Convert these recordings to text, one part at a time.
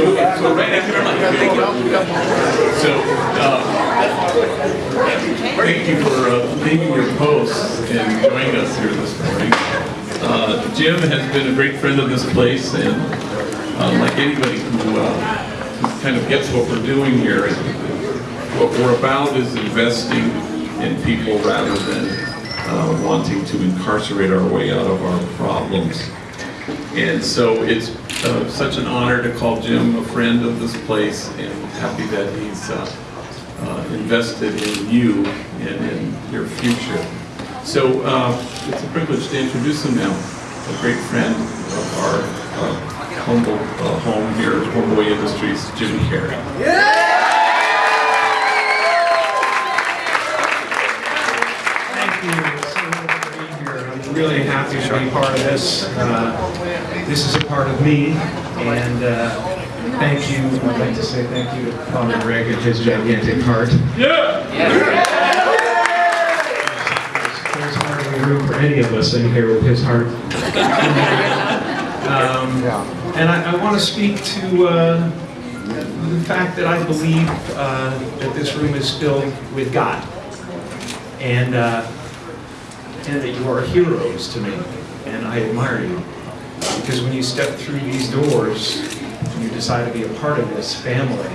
So, thank you very much. So, uh, thank you for uh, leaving your posts and joining us here this morning. Uh, Jim has been a great friend of this place, and uh, like anybody who, uh, who kind of gets what we're doing here, what we're about is investing in people rather than uh, wanting to incarcerate our way out of our problems. And so it's uh, such an honor to call Jim a friend of this place and happy that he's uh, uh, invested in you and in your future. So uh, it's a privilege to introduce him now, a great friend of our uh, humble uh, home here at Homeboy Industries, Jim Carrey. Thank happy to be part of this. Uh, This is a part of me, and uh, thank you, I'd like to say thank you to Father Greg and his gigantic heart. Yeah. There's hardly room for any of us in here with his heart. Um, And I want to speak to uh, the fact that I believe uh, that this room is filled with God and uh, and that you are heroes to me, and I admire you. Because when you step through these doors, and you decide to be a part of this family,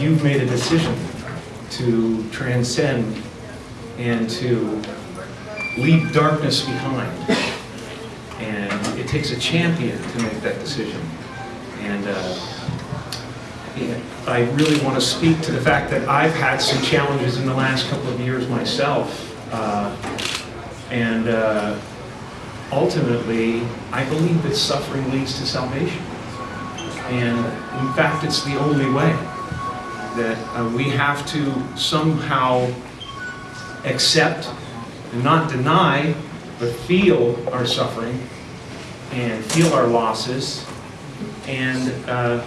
you've made a decision to transcend and to leave darkness behind. And it takes a champion to make that decision. And uh, I really want to speak to the fact that I've had some challenges in the last couple of years myself. Uh, and uh, ultimately, I believe that suffering leads to salvation. And in fact, it's the only way that uh, we have to somehow accept and not deny, but feel our suffering and feel our losses. And uh,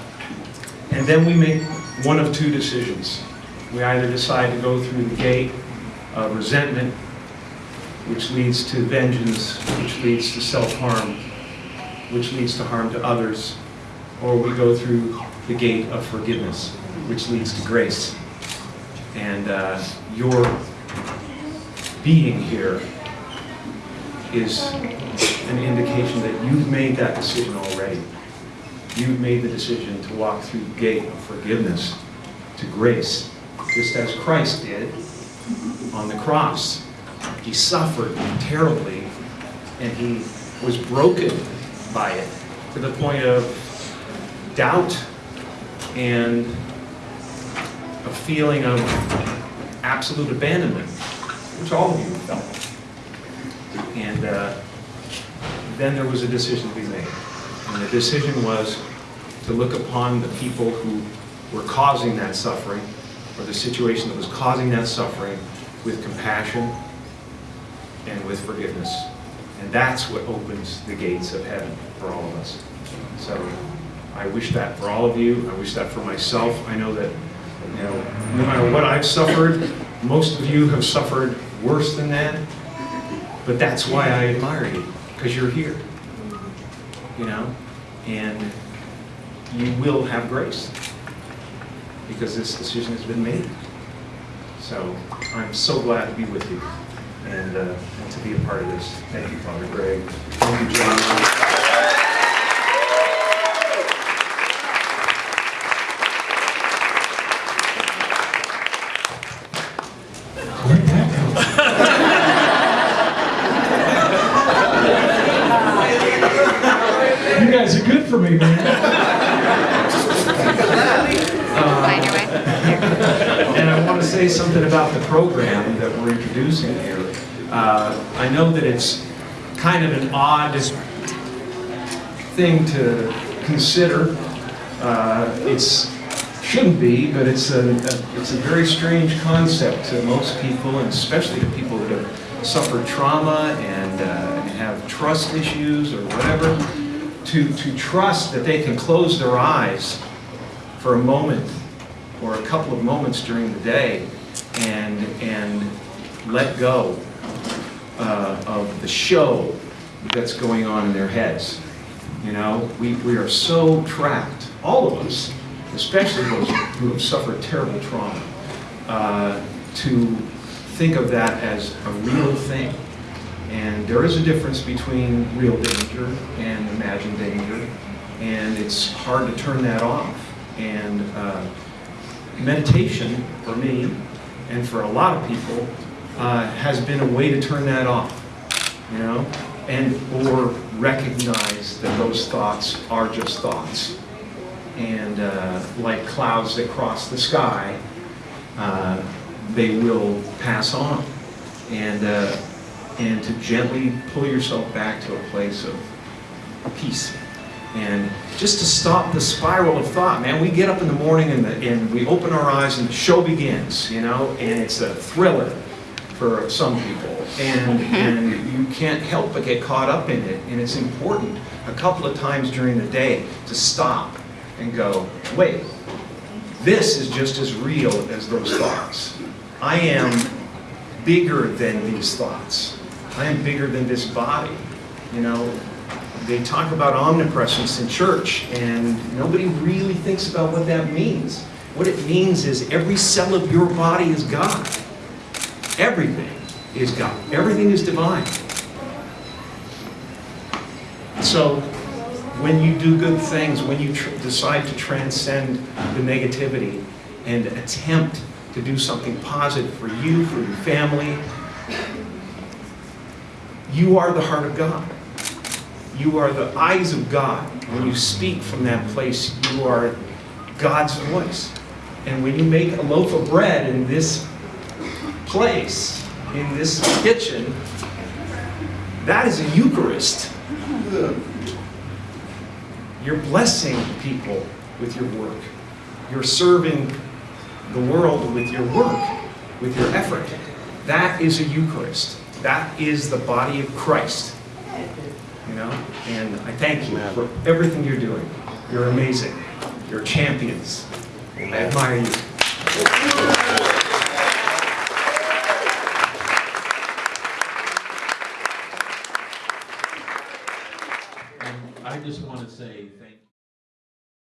and then we make one of two decisions. We either decide to go through the gate of resentment, which leads to vengeance, which leads to self-harm, which leads to harm to others, or we go through the gate of forgiveness, which leads to grace. And uh, your being here is an indication that you've made that decision already. You've made the decision to walk through the gate of forgiveness to grace, just as Christ did on the cross. He suffered terribly, and he was broken by it to the point of doubt and a feeling of absolute abandonment, which all of you felt. And uh, then there was a decision to be made. And the decision was to look upon the people who were causing that suffering, or the situation that was causing that suffering, with compassion and with forgiveness. And that's what opens the gates of heaven for all of us. So I wish that for all of you. I wish that for myself. I know that, you know, no matter what I've suffered, most of you have suffered worse than that. But that's why I admire you, because you're here. You know? And you will have grace because this decision has been made. So I'm so glad to be with you and, uh, and to be a part of this. Thank you, Father Greg. Thank you, John. You guys are good for me, man. Find to say something about the program that we're introducing here. Uh, I know that it's kind of an odd thing to consider. Uh, It's, shouldn't be, but it's a, a- it's a very strange concept to most people, and especially to people that have suffered trauma and uh, and have trust issues or whatever, to, to trust that they can close their eyes for a moment or a couple of moments during the day and, and let go uh, of the show that's going on in their heads. You know, we, we are so trapped, all of us, especially those who have suffered terrible trauma, uh, to think of that as a real thing. And there is a difference between real danger and imagined danger, and it's hard to turn that off. And uh, meditation, for me, and for a lot of people, uh, has been a way to turn that off, you know, and or recognize that those thoughts are just thoughts, and uh, like clouds that cross the sky, uh, they will pass on, and uh, and to gently pull yourself back to a place of peace. And just to stop the spiral of thought, man, we get up in the morning and, the, and we open our eyes and the show begins, you know, and it's a thriller for some people. And, mm-hmm. and you can't help but get caught up in it. And it's important a couple of times during the day to stop and go, wait, this is just as real as those thoughts. I am bigger than these thoughts. I am bigger than this body. You know, they talk about omnipresence in church, and nobody really thinks about what that means. What it means is every cell of your body is God. Everything is God. Everything is divine. So, when you do good things, when you decide to transcend the negativity and attempt to do something positive for you, for your family, you are the heart of God. You are the eyes of God. When you speak from that place, you are God's voice. And when you make a loaf of bread in this place, in this kitchen, that is a Eucharist. You're blessing people with your work. You're serving the world with your work, with your effort. That is a Eucharist. That is the body of Christ know, and I thank you for everything you're doing. You're amazing. You're champions. I admire you.